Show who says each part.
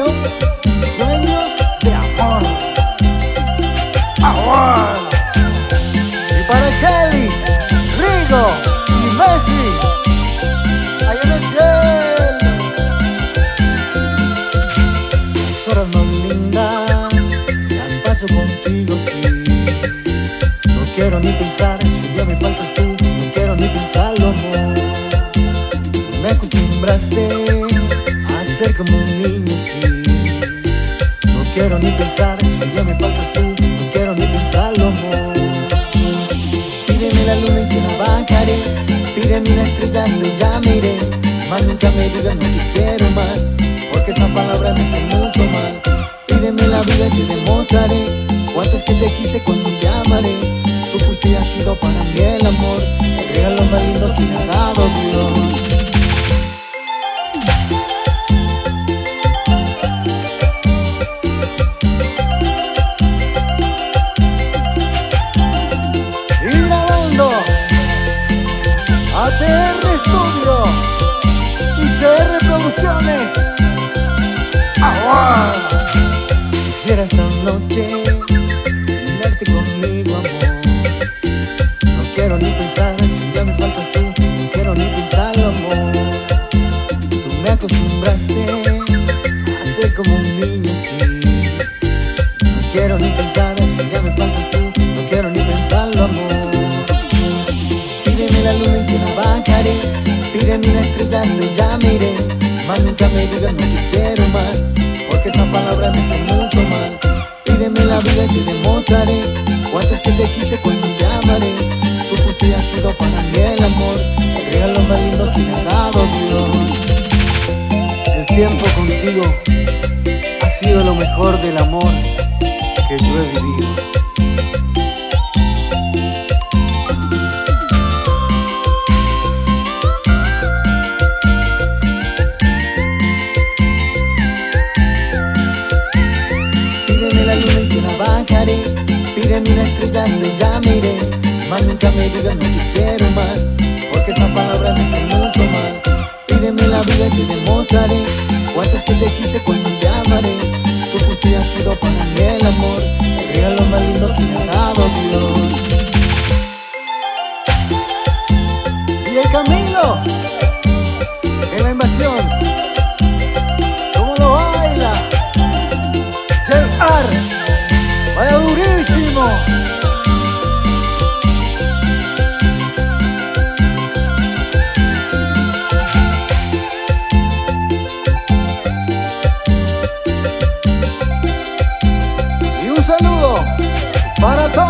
Speaker 1: mis sueños de amor. ¡Amor! Y para Kelly, Rigo y Messi, allá en el cielo. Mis horas más lindas las paso contigo, sí. No quiero ni pensar si un día me faltas tú, no quiero ni pensarlo, amor. Me acostumbraste ser como un niño sí. No quiero ni pensar si día me faltas tú No quiero ni pensarlo amor. Pídeme la luna y te la bajaré Pídeme una estrella y ya miré Más nunca me digas no te quiero más Porque esa palabra me hace mucho mal. Pídeme la vida y te demostraré Cuánto es que te quise cuando te amaré. Tú fuiste y has sido para mí Esta noche tenerte conmigo, amor. No quiero ni pensar si ya me faltas tú No quiero ni pensarlo, amor. Tú me acostumbraste a ser como un niño, sí. No quiero ni pensar si ya me faltas tú No quiero ni pensarlo, amor. Pídeme la luna y te la bajaré Pídeme una estrella ya miré Más nunca me digas no te quiero más quise cuando te amaré Tú fuiste has sido para mí el amor. El regalo más lindo que me ha dado Dios. El tiempo contigo ha sido lo mejor del amor que yo he vivido. La luna y te la Pídeme una estrella y ya miré Más nunca me digas no te quiero más Porque esa palabra me hace mucho mal. Pídeme la vida y te demostraré Cuánto que te quise cuando te amaré. Tú fuiste y has sido para mí el amor El regalo más lindo que me ha dado Dios. Y el Camilo En la invasión para